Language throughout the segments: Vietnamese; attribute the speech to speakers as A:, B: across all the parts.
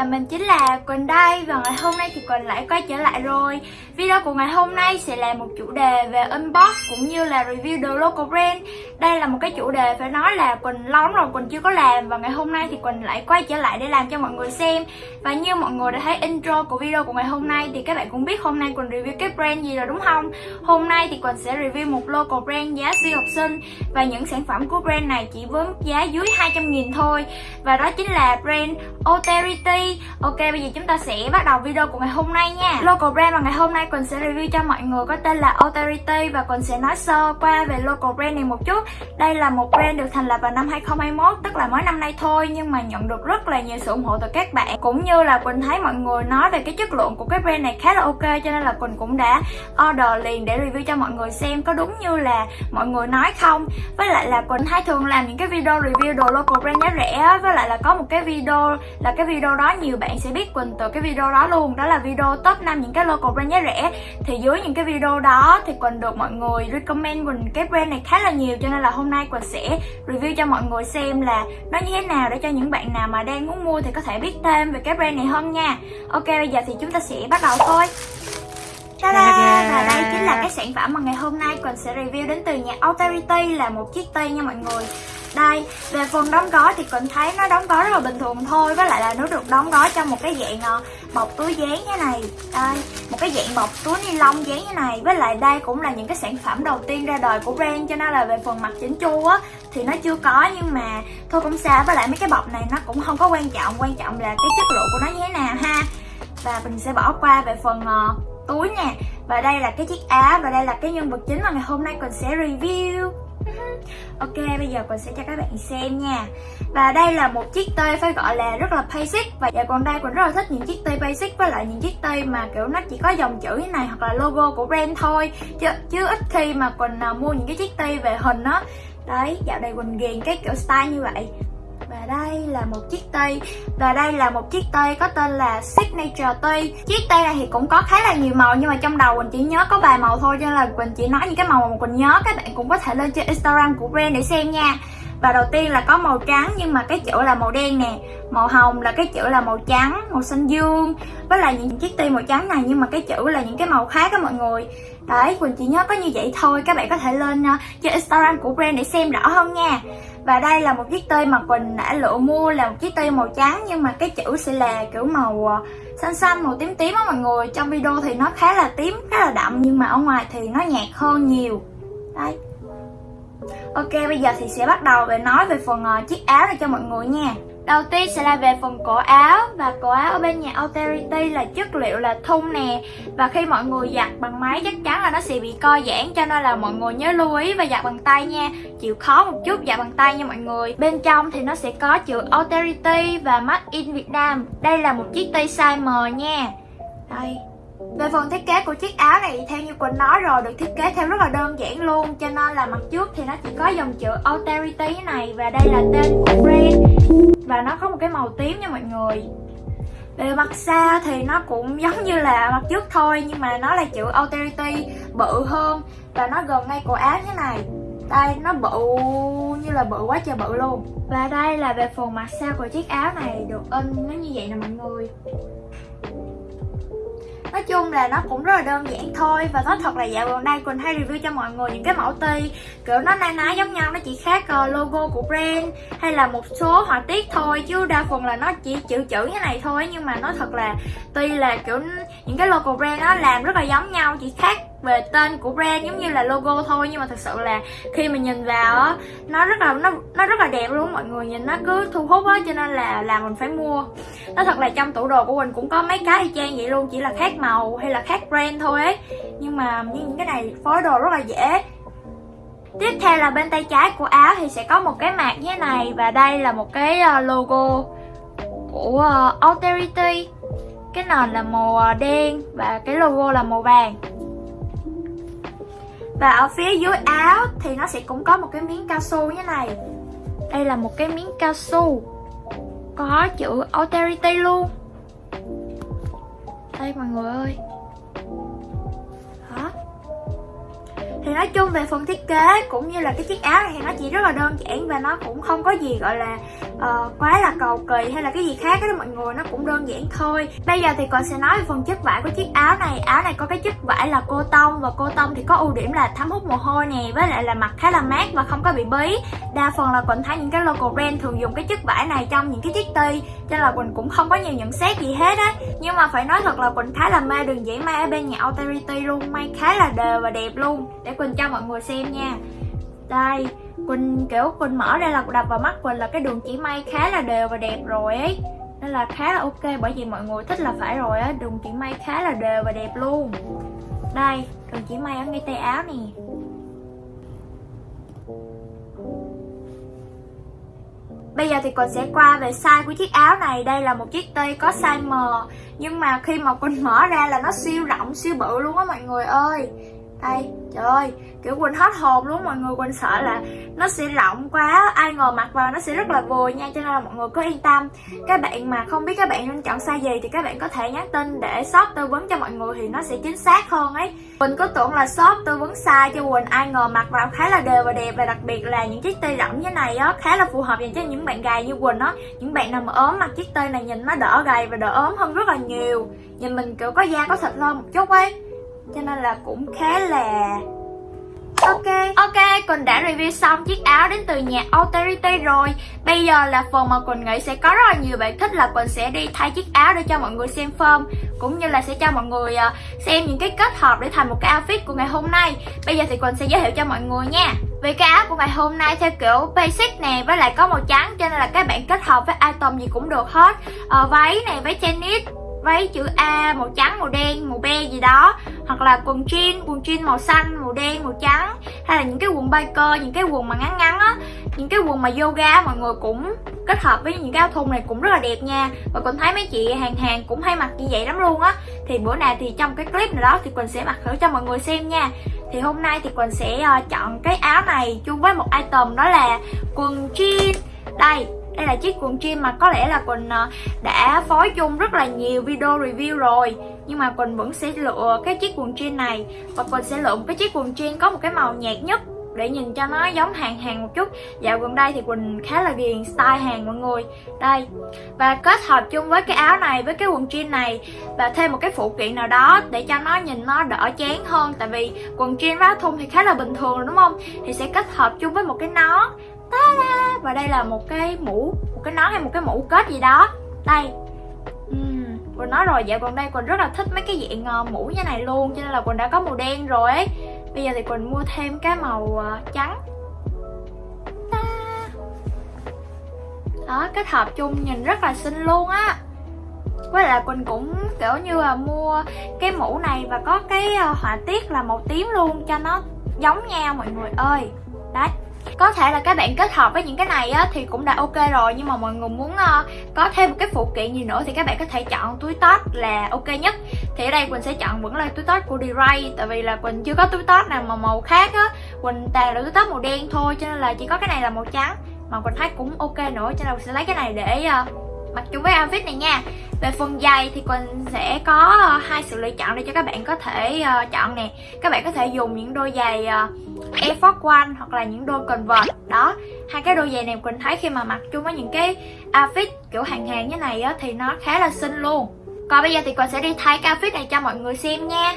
A: và mình chính là Quỳnh đây và ngày hôm nay thì Quỳnh lại quay trở lại rồi. Video của ngày hôm nay sẽ là một chủ đề về unbox cũng như là review đồ local brand. Đây là một cái chủ đề phải nói là Quỳnh lâu lắm rồi, Quỳnh chưa có làm và ngày hôm nay thì Quỳnh lại quay trở lại để làm cho mọi người xem. Và như mọi người đã thấy intro của video của ngày hôm nay thì các bạn cũng biết hôm nay Quỳnh review cái brand gì rồi đúng không? Hôm nay thì Quỳnh sẽ review một local brand giá siêu học sinh và những sản phẩm của brand này chỉ với mức giá dưới 200 nghìn thôi. Và đó chính là brand Ok, bây giờ chúng ta sẽ bắt đầu video của ngày hôm nay nha. Local brand mà ngày hôm nay Quỳnh sẽ review cho mọi người có tên là Authority Và Quỳnh sẽ nói sơ qua về local brand này một chút. Đây là một brand được thành lập vào năm 2021 Tức là mới năm nay thôi, Nhưng mà nhận được rất là nhiều sự ủng hộ từ các bạn. Cũng như là Quỳnh thấy mọi người nói về cái chất lượng của cái brand này khá là ok, Cho nên là Quỳnh cũng đã order liền để review cho mọi người xem Có đúng như là mọi người nói không. Với lại là Quỳnh thấy thường làm những cái video review đồ local brand giá rẻ Với lại là có một cái video, là cái video đó nhiều bạn sẽ biết Quỳnh từ cái video đó luôn. Đó là video top 5 những cái local brand giá rẻ. Thì dưới những cái video đó thì Quỳnh được mọi người recommend Quỳnh cái brand này khá là nhiều Cho nên là hôm nay Quỳnh sẽ review cho mọi người xem là nó như thế nào Để cho những bạn nào mà đang muốn mua thì có thể biết thêm về cái brand này hơn nha. Ok bây giờ thì chúng ta sẽ bắt đầu thôi. Ta-da! Và đây chính là cái sản phẩm mà ngày hôm nay Quỳnh sẽ review đến từ nhà Austerity là một chiếc tay nha mọi người đây, về phần đóng gói thì Quỳnh thấy nó đóng gói rất là bình thường thôi Với lại là nó được đóng gói trong một cái dạng ờ, bọc túi dán như này. Đây, một cái dạng bọc túi ni lông dán như này. Với lại đây cũng là những cái sản phẩm đầu tiên ra đời của brand Cho nên là về phần mặt chỉnh chu á thì nó chưa có. Nhưng mà thôi cũng xa, với lại mấy cái bọc này nó cũng không có quan trọng. Quan trọng là cái chất lượng của nó như thế nào ha. Và mình sẽ bỏ qua về phần uh, túi nè. Và đây là cái chiếc áo Và đây là cái nhân vật chính mà ngày hôm nay Quỳnh sẽ review. Ok, bây giờ Quỳnh sẽ cho các bạn xem nha. Và đây là một chiếc tay phải gọi là rất là basic. Và dạ còn đây Quỳnh rất là thích những chiếc tay basic với lại những chiếc tay mà kiểu nó chỉ có dòng chữ như này hoặc là logo của brand thôi. Chứ, chứ ít khi mà Quỳnh à, mua những cái chiếc tay về hình á. Đấy, dạo này Quỳnh ghiền cái kiểu style như vậy và đây là một chiếc tay Và đây là một chiếc tay có tên là Signature tay Chiếc tay này thì cũng có khá là nhiều màu Nhưng mà trong đầu Quỳnh chỉ nhớ có vài màu thôi Cho nên là Quỳnh chỉ nói những cái màu mà Quỳnh nhớ. Các bạn cũng có thể lên trên Instagram của brand để xem nha. Và đầu tiên là có màu trắng nhưng mà cái chữ là màu đen nè. Màu hồng là cái chữ là màu trắng, màu xanh dương. Với lại những chiếc ti màu trắng này nhưng mà cái chữ là những cái màu khác đó mọi người. Đấy, Quỳnh chỉ nhớ có như vậy thôi. Các bạn có thể lên uh, trên Instagram của brand để xem rõ hơn nha. Và đây là một chiếc tây mà Quỳnh đã lựa mua là một chiếc tây màu trắng Nhưng mà cái chữ sẽ là kiểu màu uh, xanh xanh, màu tím tím á mọi người. Trong video thì nó khá là tím, khá là đậm Nhưng mà ở ngoài thì nó nhạt hơn nhiều. Đây Ok bây giờ thì sẽ bắt đầu về nói về phần uh, chiếc áo này cho mọi người nha. Đầu tiên sẽ là về phần cổ áo, Và cổ áo ở bên nhà Authority là chất liệu là thun nè. Và khi mọi người giặt bằng máy chắc chắn là nó sẽ bị co giãn, Cho nên là mọi người nhớ lưu ý và giặt bằng tay nha. Chịu khó một chút, giặt bằng tay nha mọi người. Bên trong thì nó sẽ có chữ Authority và Made in Việt Nam Đây là một chiếc tay size M nha. Đây về phần thiết kế của chiếc áo này, theo như Quỳnh nói rồi, được thiết kế theo rất là đơn giản luôn. Cho nên là mặt trước thì nó chỉ có dòng chữ Austerity này, Và đây là tên của brand. Và nó có một cái màu tím nha mọi người. Về mặt sau thì nó cũng giống như là mặt trước thôi, Nhưng mà nó là chữ Austerity bự hơn. Và nó gần ngay cổ áo như này. Đây, nó bự như là bự quá trời bự luôn. Và đây là về phần mặt sau của chiếc áo này, được in nó như vậy nè mọi người. Nói chung là nó cũng rất là đơn giản thôi. Và nói thật là dạo gần đây Quỳnh hay review cho mọi người những cái mẫu ti. Kiểu nó na ná giống nhau, nó chỉ khác ờ, logo của brand Hay là một số họa tiết thôi. Chứ đa phần là nó chỉ chữ chữ như này thôi. Nhưng mà nói thật là tuy là kiểu những cái logo brand nó làm rất là giống nhau Chỉ khác về tên của brand giống như là logo thôi, nhưng mà thật sự là khi mà nhìn vào á, nó rất là, nó nó rất là đẹp luôn, mọi người nhìn nó cứ thu hút á, cho nên là là mình phải mua. Nó thật là trong tủ đồ của mình cũng có mấy cái y chang vậy luôn, chỉ là khác màu hay là khác brand thôi ấy. Nhưng mà những cái này phối đồ rất là dễ. Tiếp theo là bên tay trái của áo thì sẽ có một cái mạc như thế này, Và đây là một cái ờ, logo của ờ, authority. Cái nền là màu ờ, đen và cái logo là màu vàng và ở phía dưới áo thì nó sẽ cũng có một cái miếng cao su như này. Đây là một cái miếng cao su. Có chữ Austerity luôn. Đây mọi người ơi. Đó thì nói chung về phần thiết kế cũng như là cái chiếc áo này thì nó chỉ rất là đơn giản và nó cũng không có gì gọi là uh, quá là cầu kỳ hay là cái gì khác đó mọi người nó cũng đơn giản thôi. Bây giờ thì còn sẽ nói về phần chất vải của chiếc áo này. Áo này có cái chất vải là cô tông và cô tông thì có ưu điểm là thấm hút mồ hôi nè với lại là mặt khá là mát và không có bị bí. Đa phần là quỳnh thấy những cái local brand thường dùng cái chất vải này trong những cái chiếc ti cho nên là quỳnh cũng không có nhiều nhận xét gì hết á. Nhưng mà phải nói thật là quỳnh khá là mê đường dãy may ở bên nhà authority luôn may khá là đều và đẹp luôn. Để quỳnh cho mọi người xem nha. Đây Quỳnh kiểu Quỳnh mở ra là đập vào mắt Quỳnh là cái đường chỉ may khá là đều và đẹp rồi ấy. Nên là khá là ok bởi vì mọi người thích là phải rồi á Đường chỉ may khá là đều và đẹp luôn. Đây, đường chỉ may ở ngay tay áo nè. Bây giờ thì Quỳnh sẽ qua về size của chiếc áo này. Đây là một chiếc tây có size M Nhưng mà khi mà Quỳnh mở ra là nó siêu rộng, siêu bự luôn á mọi người ơi đây trời ơi, kiểu quỳnh hết hồn luôn, mọi người quỳnh sợ là nó sẽ rộng quá. Ai ngồi mặc vào nó sẽ rất là vừa nha, cho nên là mọi người cứ yên tâm. Các bạn mà không biết các bạn nên chọn size gì thì các bạn có thể nhắn tin để shop tư vấn cho mọi người thì nó sẽ chính xác hơn ấy. Quỳnh có tưởng là shop tư vấn size cho quỳnh, ai ngờ mặc vào khá là đều và đẹp. Và đặc biệt là những chiếc tây rộng như này á, khá là phù hợp dành cho những bạn gầy như quỳnh á. Những bạn nào mà ốm mặc chiếc tây này nhìn nó đỡ gầy và đỡ ốm hơn rất là nhiều. Nhìn mình kiểu có da có thịt hơn một chút ấy cho nên là cũng khá là Ok. Ok, Quỳnh đã review xong chiếc áo đến từ nhà Authority rồi. Bây giờ là phần mà Quỳnh nghĩ sẽ có rất là nhiều bạn thích là Quỳnh sẽ đi thay chiếc áo để cho mọi người xem form Cũng như là sẽ cho mọi người ờ, xem những cái kết hợp để thành một cái outfit của ngày hôm nay. Bây giờ thì Quỳnh sẽ giới thiệu cho mọi người nha. Vì cái áo của ngày hôm nay theo kiểu basic nè với lại có màu trắng Cho nên là các bạn kết hợp với item gì cũng được hết. Uh, Váy này, váy tennis váy chữ A, màu trắng, màu đen, màu be gì đó. Hoặc là quần jean quần jean màu xanh, màu đen, màu trắng. Hay là những cái quần biker, những cái quần mà ngắn ngắn á. Những cái quần mà yoga, mọi người cũng kết hợp với những cái áo thun này cũng rất là đẹp nha. Và còn thấy mấy chị hàng hàng cũng hay mặc như vậy lắm luôn á. Thì bữa nào thì trong cái clip nào đó thì quỳnh sẽ mặc thử cho mọi người xem nha. Thì hôm nay thì quỳnh sẽ ờ, chọn cái áo này chung với một item đó là quần jean. Đây đây là chiếc quần jean mà có lẽ là Quỳnh ờ, đã phối chung rất là nhiều video review rồi. Nhưng mà Quỳnh vẫn sẽ lựa cái chiếc quần jean này Và Quỳnh sẽ lựa một cái chiếc quần jean có một cái màu nhạt nhất để nhìn cho nó giống hàng hàng một chút. Dạo gần đây thì Quỳnh khá là ghiền style hàng mọi người. Đây, Và kết hợp chung với cái áo này với cái quần jean này Và thêm một cái phụ kiện nào đó để cho nó nhìn nó đỡ chán hơn. Tại vì quần jean với áo thun thì khá là bình thường rồi đúng không? Thì sẽ kết hợp chung với một cái nón Ta-da! Và đây là một cái mũ Một cái nón hay một cái mũ kết gì đó. Đây. Uhm, Quỳnh nói rồi dạo gần đây Quỳnh rất là thích mấy cái dạng uh, mũ như này luôn Cho nên là Quỳnh đã có màu đen rồi ấy. Bây giờ thì Quỳnh mua thêm cái màu uh, trắng. Đó kết hợp chung nhìn rất là xinh luôn á. Với lại Quỳnh cũng kiểu như là mua cái mũ này và có cái ờ, họa tiết là màu tím luôn cho nó giống nhau mọi người ơi. Đấy có thể là các bạn kết hợp với những cái này á, thì cũng đã ok rồi nhưng mà mọi người muốn uh, có thêm một cái phụ kiện gì nữa thì các bạn có thể chọn túi tót là ok nhất. Thì ở đây quỳnh sẽ chọn vẫn là túi tót của D-Ray tại vì là quỳnh chưa có túi tót nào mà màu khác á. Quỳnh toàn là túi tót màu đen thôi cho nên là chỉ có cái này là màu trắng. Mà quỳnh thấy cũng ok nữa cho nên quỳnh sẽ lấy cái này để uh, mặc chung với outfit này nha. Về phần giày thì Quỳnh sẽ có ờ, hai sự lựa chọn để cho các bạn có thể uh, chọn nè. Các bạn có thể dùng những đôi giày uh, Air Force One hoặc là những đôi Converse. Đó, hai cái đôi giày này Quỳnh thấy khi mà mặc chung với những cái outfit kiểu hàng hàng như này á, thì nó khá là xinh luôn. Còn bây giờ thì Quỳnh sẽ đi thay cái outfit này cho mọi người xem nha.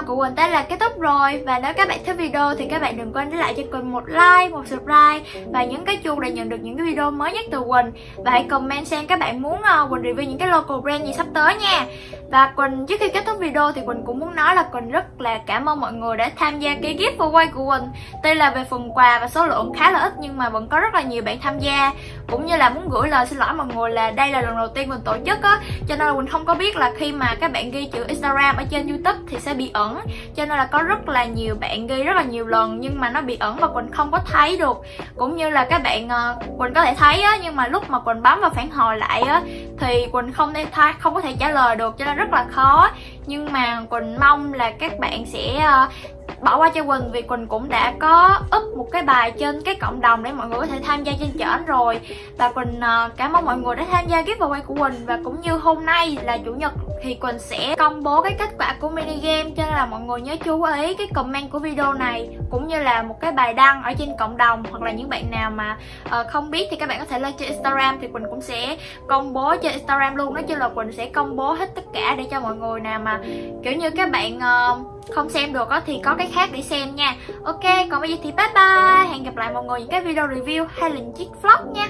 A: Video của Quỳnh tới là kết thúc rồi. Và nếu các bạn thích video thì các bạn đừng quên để lại cho Quỳnh một like, một subscribe Và nhấn cái chuông để nhận được những cái video mới nhất từ Quỳnh. Và hãy comment xem các bạn muốn ờ, Quỳnh review những cái local brand gì sắp tới nha. Và Quỳnh trước khi kết thúc video thì Quỳnh cũng muốn nói là Quỳnh rất là cảm ơn mọi người đã tham gia cái giveaway của Quỳnh. Tuy là về phần quà và số lượng khá là ít nhưng mà vẫn có rất là nhiều bạn tham gia. Cũng như là muốn gửi lời xin lỗi mọi người là đây là lần đầu tiên mình tổ chức á. Cho nên là mình không có biết là khi mà các bạn ghi chữ Instagram ở trên youtube thì sẽ bị ẩn. Cho nên là có rất là nhiều bạn ghi rất là nhiều lần nhưng mà nó bị ẩn và quỳnh không có thấy được. Cũng như là các bạn ờ, quỳnh có thể thấy á, nhưng mà lúc mà quỳnh bấm vào phản hồi lại á, thì quỳnh không thể thay không có thể trả lời được, cho nên rất là khó. Nhưng mà quỳnh mong là các bạn sẽ ờ, bỏ qua cho Quỳnh vì Quỳnh cũng đã có up một cái bài trên cái cộng đồng để mọi người có thể tham gia trên trển rồi. Và Quỳnh ờ, cảm ơn mọi người đã tham gia giveaway của Quỳnh và cũng như hôm nay là chủ nhật thì Quỳnh sẽ công bố cái kết quả của mini game cho nên là mọi người nhớ chú ý cái comment của video này cũng như là một cái bài đăng ở trên cộng đồng hoặc là những bạn nào mà uh, không biết thì các bạn có thể lên trên Instagram thì Quỳnh cũng sẽ công bố trên Instagram luôn. Nói chung là Quỳnh sẽ công bố hết tất cả để cho mọi người nào mà kiểu như các bạn uh, không xem được đó, thì có cái khác để xem nha. Ok còn bây giờ thì bye bye. Hẹn gặp lại mọi người những cái video review hay là những chiếc vlog nha.